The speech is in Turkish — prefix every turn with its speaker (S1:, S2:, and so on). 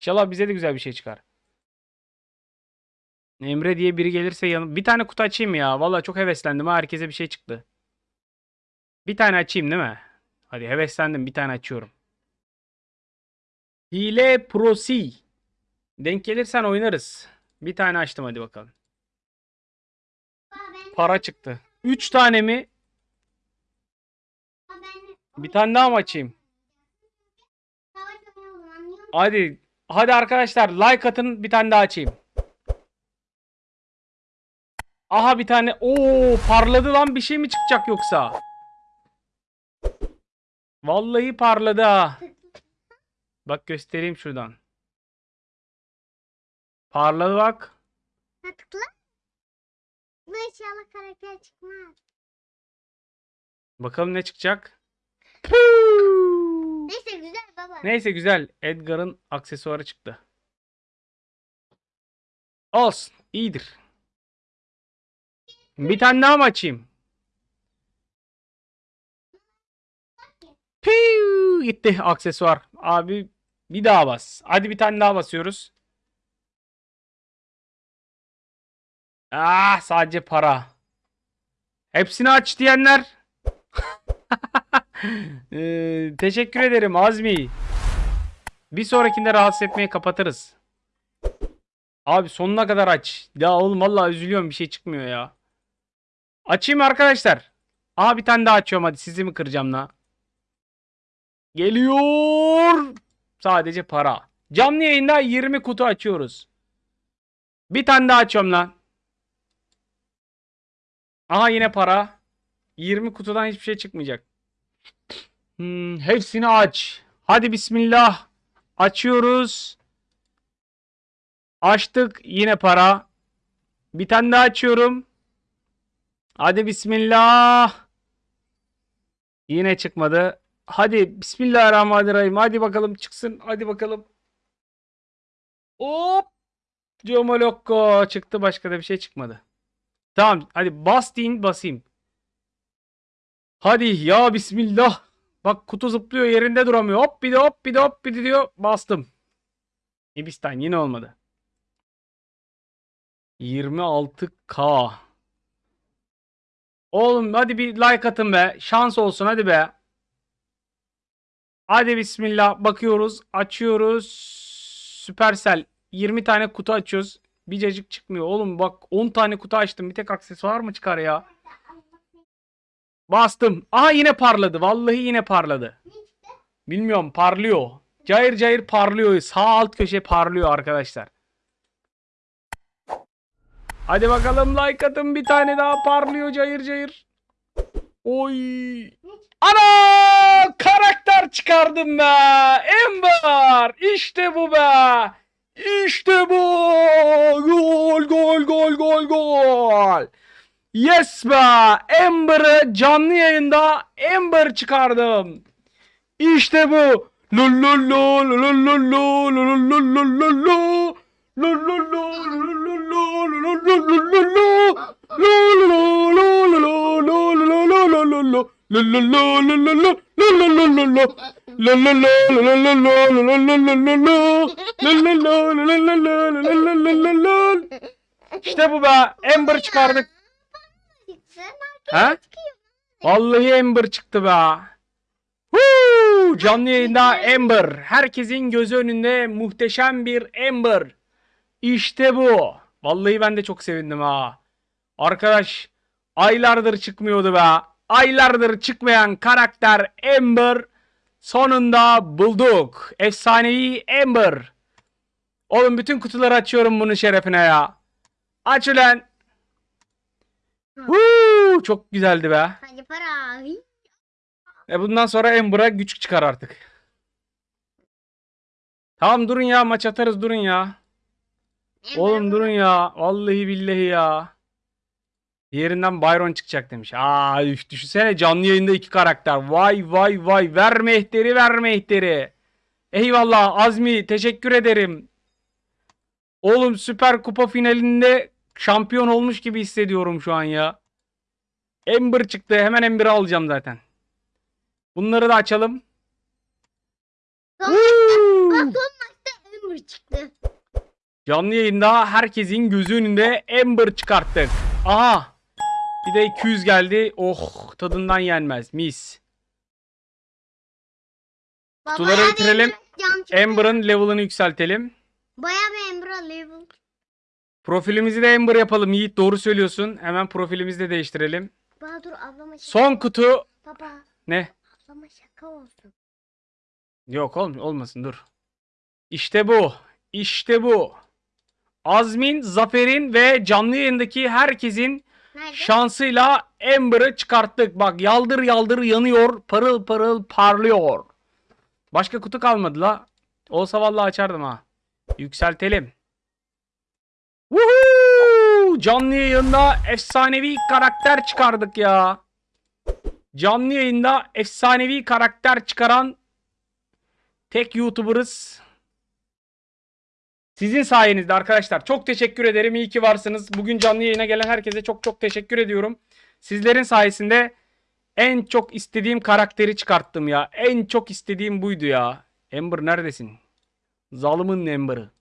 S1: İnşallah bize de güzel bir şey çıkar. Emre diye biri gelirse yanım. Bir tane kutu açayım ya? Vallahi çok heveslendim. Herkese bir şey çıktı. Bir tane açayım değil mi? Hadi heveslendim. Bir tane açıyorum. Hile Prosi. Denk gelirsen oynarız. Bir tane açtım hadi bakalım. Para çıktı. 3 tane mi? Bir tane daha mı açayım? Hadi. Hadi arkadaşlar like atın bir tane daha açayım. Aha bir tane. Oo parladı lan bir şey mi çıkacak yoksa? Vallahi parladı ha. Bak göstereyim şuradan. Parladı bak.
S2: Ha tıkla. Bu inşallah karakter çıkmaz.
S1: Bakalım ne çıkacak. Puuu.
S2: Neyse güzel baba.
S1: Neyse güzel. Edgar'ın aksesuarı çıktı. Olsun. iyidir. Bir tane daha mı açayım? Piu, gitti aksesuar. Abi bir daha bas. Hadi bir tane daha basıyoruz. Ah sadece para. Hepsini aç diyenler. Ee, teşekkür ederim Azmi. Bir sonrakinde rahatsız etmeyi kapatırız. Abi sonuna kadar aç. Ya oğlum vallahi üzülüyorum bir şey çıkmıyor ya. Açayım arkadaşlar. Aha bir tane daha açıyorum hadi sizi mi kıracağım la? Geliyor. Sadece para. Canlı yayında 20 kutu açıyoruz. Bir tane daha açıyorum lan. Aha yine para. 20 kutudan hiçbir şey çıkmayacak. Hmm, hepsini aç. Hadi bismillah. Açıyoruz. Açtık. Yine para. Bir tane daha açıyorum. Hadi bismillah. Yine çıkmadı. Hadi bismillahirrahmanirrahim. Hadi bakalım çıksın. Hadi bakalım. Hop. Comolokko çıktı. Başka da bir şey çıkmadı. Tamam. Hadi bas deyin basayım. Hadi ya bismillah. Bak kutu zıplıyor yerinde duramıyor. Hop bir de hop bir de hop bir de diyor. Bastım. Hibistan yine olmadı. 26k. Oğlum hadi bir like atın be. Şans olsun hadi be. Hadi bismillah bakıyoruz. Açıyoruz. Süpersel. 20 tane kutu açıyoruz. Bir cacık çıkmıyor. Oğlum bak 10 tane kutu açtım. Bir tek aksesuar mı çıkar ya? Bastım. Aha yine parladı. Vallahi yine parladı. Bilmiyorum parlıyor. Cayır cayır parlıyor. Sağ alt köşe parlıyor arkadaşlar. Hadi bakalım like atın bir tane daha parlıyor cayır cayır. Oy. Ana! Karakter çıkardım be. Ember. İşte bu be. İşte bu. Gol gol gol gol gol. Yes be! Amber'ı canlı yayında Amber çıkardım. İşte bu. İşte bu be. Amber çıkardık. Ha? Vallahi Ember çıktı be. Huu! Canlı yayında Ember. Herkesin gözü önünde muhteşem bir Ember. İşte bu. Vallahi ben de çok sevindim ha. Arkadaş aylardır çıkmıyordu be. Aylardır çıkmayan karakter Ember. Sonunda bulduk. Efsanevi Ember. Oğlum bütün kutuları açıyorum bunun şerefine ya. Aç ulan. Huu, çok güzeldi be.
S2: Hadi para.
S1: E bundan sonra Ember'a güç çıkar artık. Tamam durun ya maç atarız durun ya. Oğlum durun ya. Vallahi billahi ya. Diğerinden Byron çıkacak demiş. Aa üf, düşünsene canlı yayında iki karakter. Vay vay vay. Ver mehteri ver mehteri. Eyvallah Azmi teşekkür ederim. Oğlum Süper Kupa finalinde şampiyon olmuş gibi hissediyorum şu an ya. Ember çıktı. Hemen Ember'ı alacağım zaten. Bunları da açalım.
S2: Son-
S1: Woo!
S2: Son maçta Ember çıktı.
S1: Canlı yayında herkesin gözü önünde Ember çıkarttık. Aha. Bir de 200 geldi. Oh tadından yenmez. Mis.
S2: Baba,
S1: Kutuları
S2: bir
S1: bitirelim.
S2: Ember.
S1: Ember'ın level'ını yükseltelim.
S2: Bayağı bir Ember'a level.
S1: Profilimizi de Ember yapalım. Yiğit doğru söylüyorsun. Hemen profilimizi de değiştirelim.
S2: Baba dur ablama şaka.
S1: Son kutu.
S2: Baba
S1: Ne?
S2: ablama şaka olsun.
S1: Yok oğlum olmasın dur. İşte bu. İşte bu. Azmin, Zafer'in ve canlı yayındaki herkesin
S2: Nerede?
S1: şansıyla Ember'ı çıkarttık. Bak yaldır yaldır yanıyor. Parıl parıl parlıyor. Başka kutu kalmadı la. Olsa vallahi açardım ha. Yükseltelim. Woohoo! Canlı yayında efsanevi karakter çıkardık ya. Canlı yayında efsanevi karakter çıkaran tek YouTuber'ız. Sizin sayenizde arkadaşlar. Çok teşekkür ederim. İyi ki varsınız. Bugün canlı yayına gelen herkese çok çok teşekkür ediyorum. Sizlerin sayesinde en çok istediğim karakteri çıkarttım ya. En çok istediğim buydu ya. Ember neredesin? Zalımın Ember'ı.